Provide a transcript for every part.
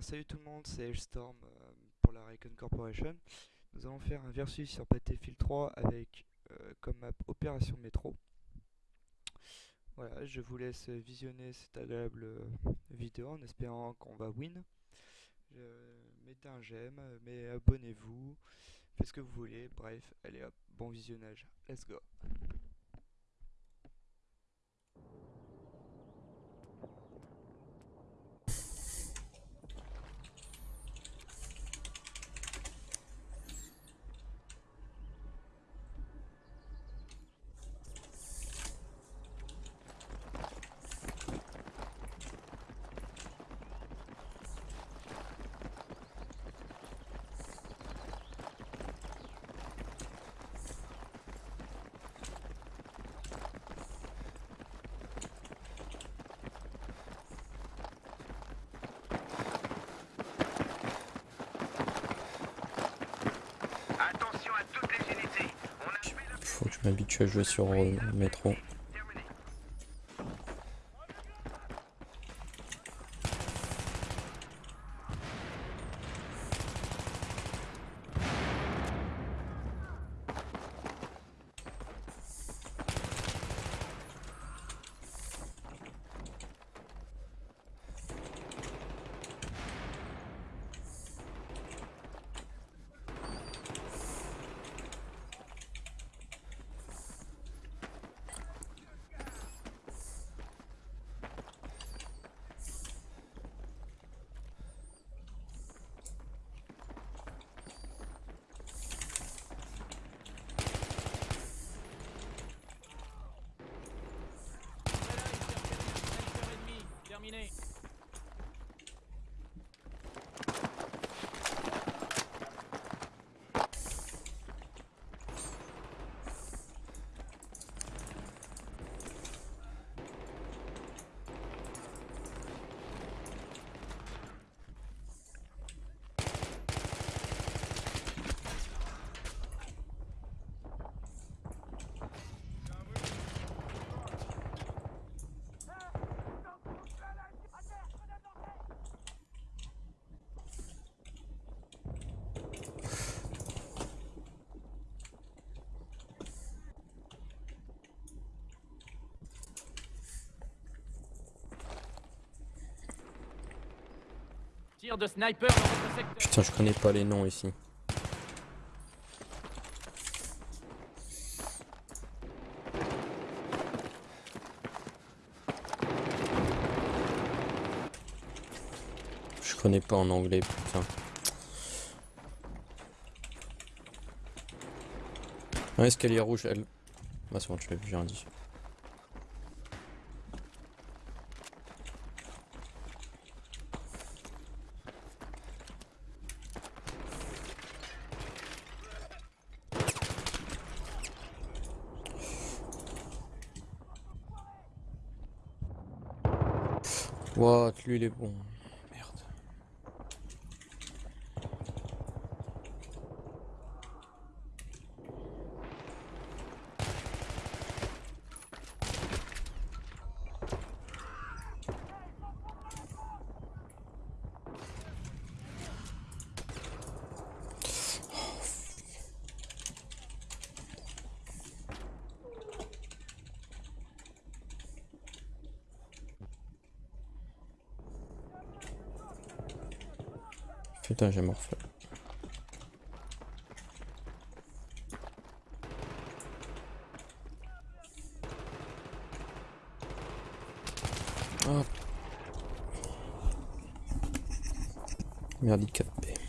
salut tout le monde, c'est Hellstorm euh, pour la Recon Corporation. Nous allons faire un versus sur Battlefield 3 avec euh, comme map Opération Métro. Voilà, je vous laisse visionner cette agréable euh, vidéo en espérant qu'on va win. mettez un j'aime, mais abonnez-vous, faites ce que vous voulez, bref, allez hop, bon visionnage, let's go je m'habitue à jouer sur euh, de sniper. Putain, je connais pas les noms ici. Je connais pas en anglais, putain. Un escalier rouge, elle. Bah, c'est bon, tu l'as vu, j'ai un dit. What, lui il est bon. Putain, j'ai morflé. Oh. Merde, il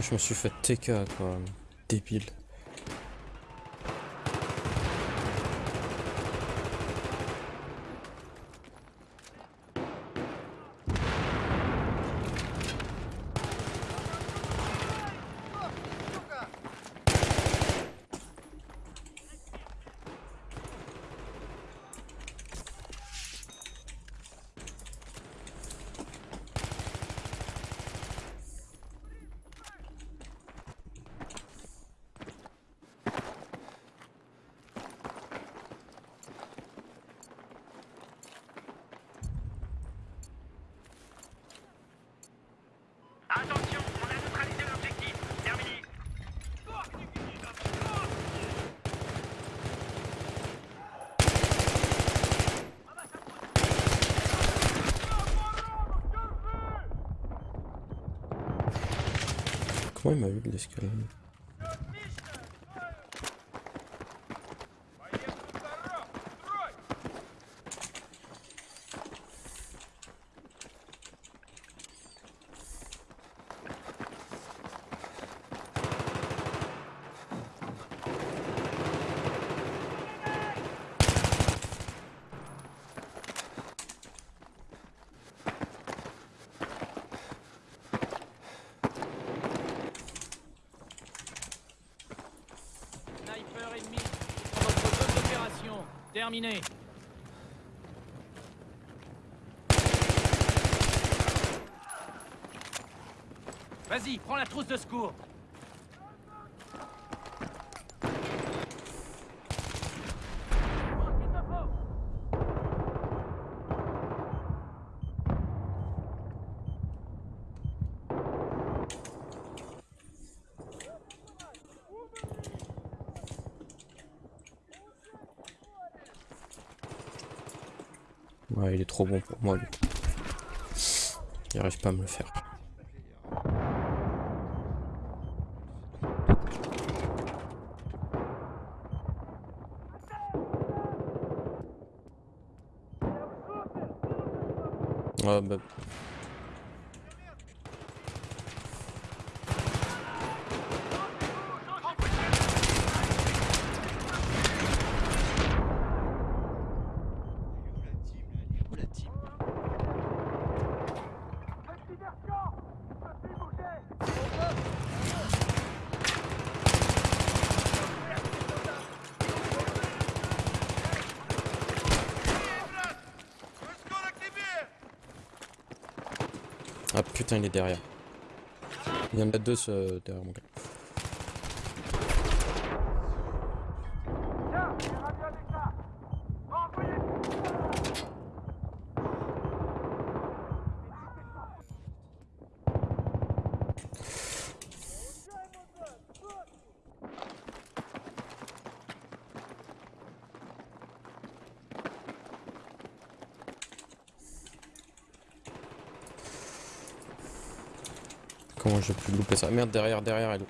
Je me suis fait TK quoi. Débile. Akvoy mı? Bildiğiniz Terminé. Vas-y, prends la trousse de secours. Trop bon pour moi lui. Il arrive pas à me le faire. Ouais, bah. Elle est où la team là Elle est où la team Ah putain, il est derrière. Il y en a deux derrière mon gars. Comment j'ai pu louper ça Merde, derrière, derrière, elle.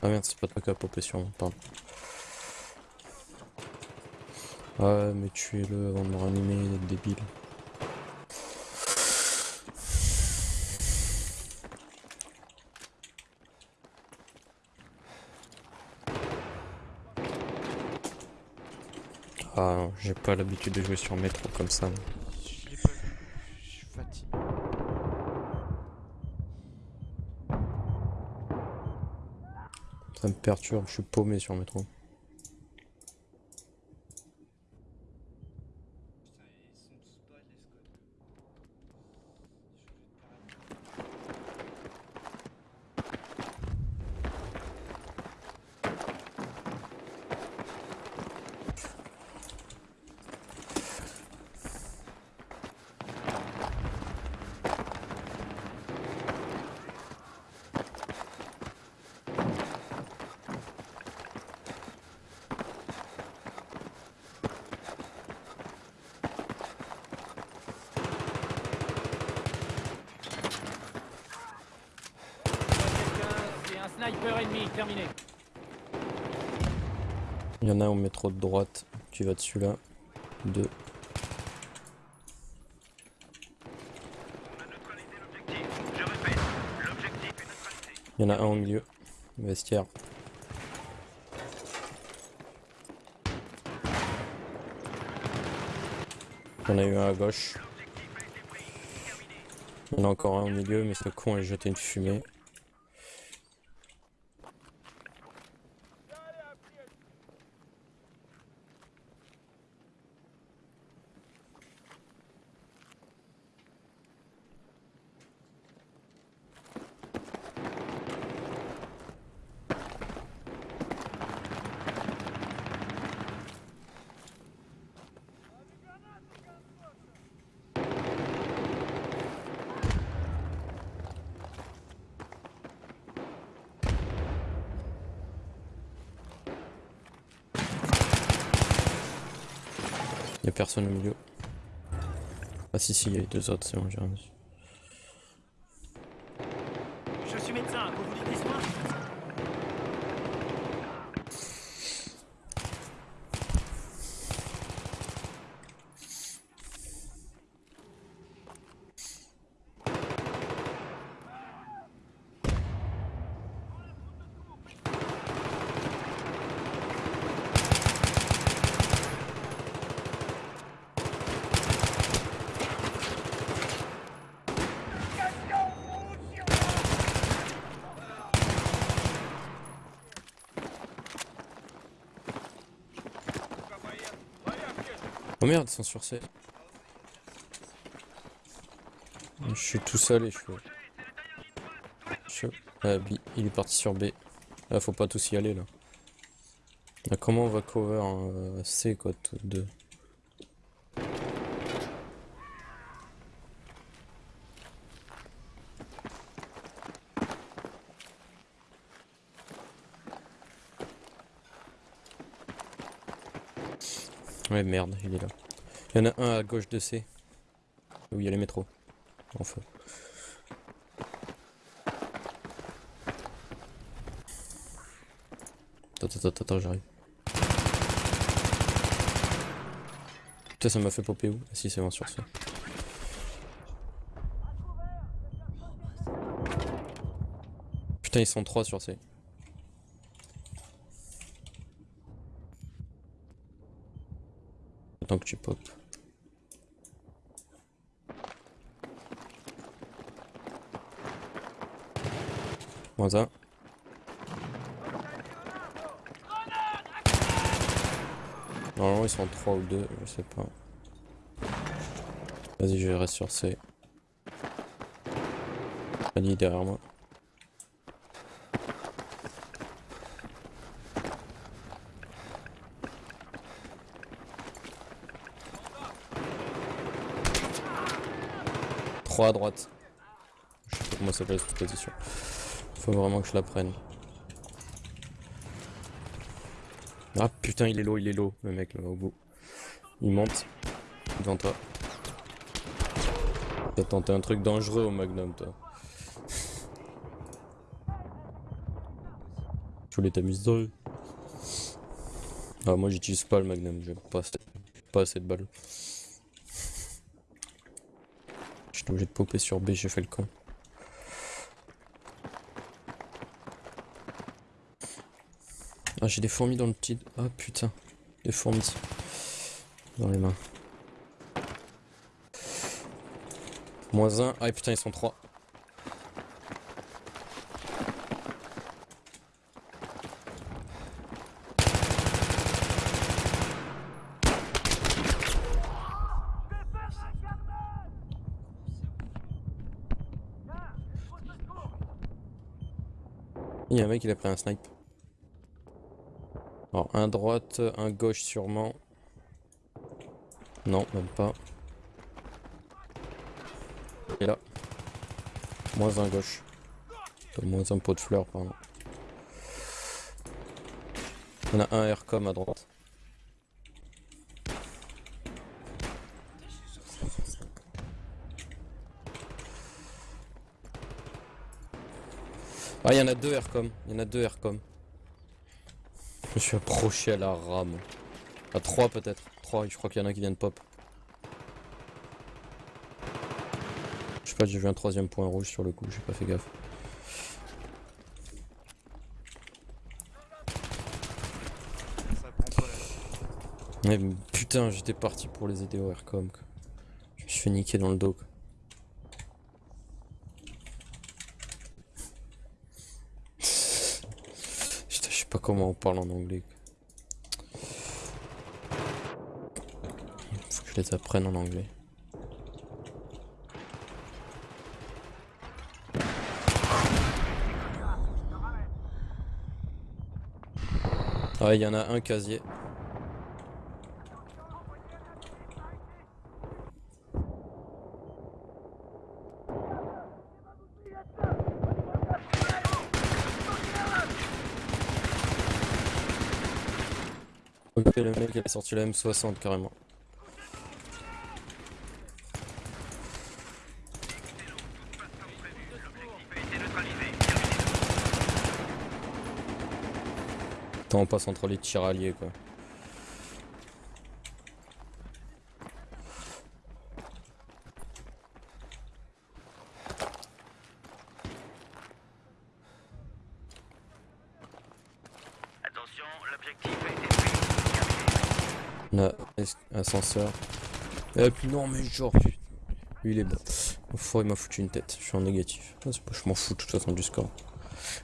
Ah merde, c'est pas toi qui as popé sur moi, pardon. Ouais, mais tuez-le avant de me ranimer, débile. Ah non, j'ai pas l'habitude de jouer sur métro comme ça. Ça me perturbe, je suis paumé sur métro. Il y en a au métro de droite. Tu vas dessus là. Deux. Il y en a un au milieu. Vestiaire. Il y en a eu un à gauche. Il y en a encore un au milieu, mais ce con a jeté une fumée. Il y a personne au milieu. Ah si si, il y a les deux autres, c'est bon, j'ai rien Oh merde, ils sont sur C. Je suis tout seul et je suis... Ah, Il est parti sur B. Là, faut pas tous y aller, là. Ah, comment on va cover C, quoi, 2 Ouais, merde, il est là. Il y en a un à gauche de C. Où il y a les métros. En feu. Attends, attends, attends, j'arrive. Putain, ça m'a fait popper où? Ah si, c'est bon, sur ça. Putain, ils sont trois sur C. Attends que tu pop. Moins un. Normalement ils sont 3 ou 2, je sais pas. Vas-y, je reste sur C. Ali derrière moi. Trois à droite. Je sais pas comment ça s'appelle cette position. Faut vraiment que je la prenne. Ah putain, il est low, il est low, le mec là au bout. Il monte devant toi. T'as tenté un truc dangereux au Magnum, toi. Je voulais t'amuser. Ah, moi j'utilise pas le Magnum, j'ai pas, pas assez de. J'étais obligé de popper sur B, j'ai fait le con. Ah, j'ai des fourmis dans le petit. Ah putain, des fourmis dans les mains. Moins un. Ah putain, ils sont trois. Il y a un mec, il a pris un snipe. Alors, un droite, un gauche sûrement. Non, même pas. Et là. Moins un gauche. Moins un pot de fleurs, pardon. On a un aircom à droite. Ah, il y en a deux Aircom. Il y en a deux Aircom. Je me suis approché à la rame. À trois peut-être. Trois, je crois qu'il y en a un qui vient de pop. Je sais pas, j'ai vu un troisième point rouge sur le coup, j'ai pas fait gaffe. Mais putain, j'étais parti pour les aider au Aircom. Je me suis fait niquer dans le dos. Quoi. Sais pas comment on parle en anglais. Faut que je les apprenne en anglais. Ah, il y en a un casier. Le mec il a sorti la M60 carrément. A été neutralisé. Tant on passe entre les tiraliers quoi. Attention, l'objectif a été es- ascenseur. Et puis non mais genre. Lui il est bon. Il m'a foutu une tête. Je suis en négatif. Ah, Je m'en fous de toute façon du score.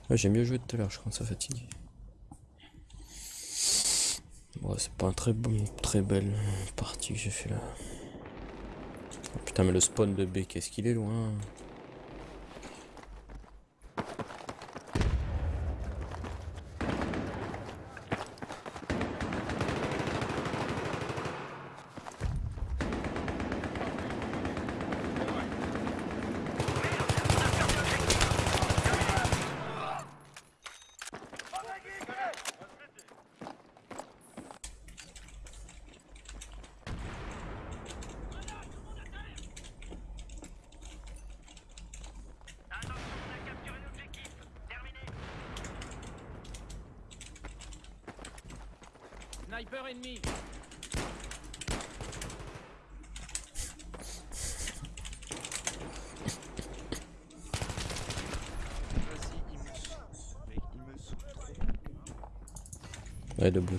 Ouais, J'ai mieux joué tout à l'heure, je commence à fatiguer. Bon, c'est pas un très bon, très belle partie que j'ai fait là. Oh, putain mais le spawn de B, qu'est-ce qu'il est loin. Attention, on a capturé l'objectif. Terminé. Sniper ennemi. Vas-y, il me saoule. Mec, il me saoule trop. Ouais, debout.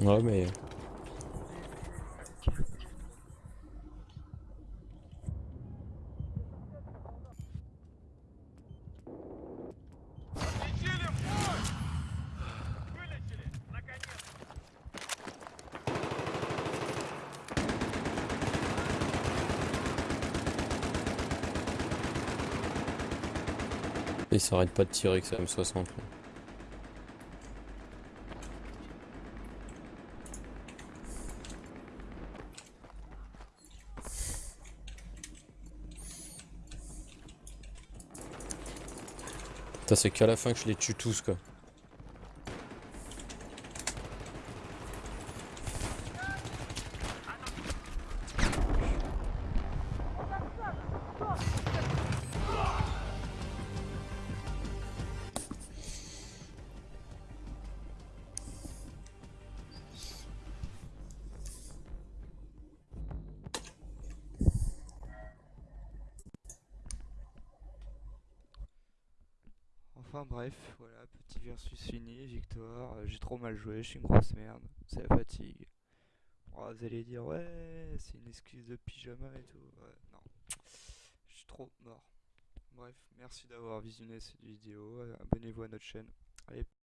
Ouais, mais. Il s'arrête pas de tirer avec sa M60. là. Putain, c'est qu'à la fin que je les tue tous quoi. Enfin bref, voilà, petit versus fini, victoire. Euh, J'ai trop mal joué, je suis une grosse merde. C'est la fatigue. Oh, vous allez dire, ouais, c'est une excuse de pyjama et tout. Ouais, non. Je suis trop mort. Bref, merci d'avoir visionné cette vidéo. euh, Abonnez-vous à notre chaîne. Allez,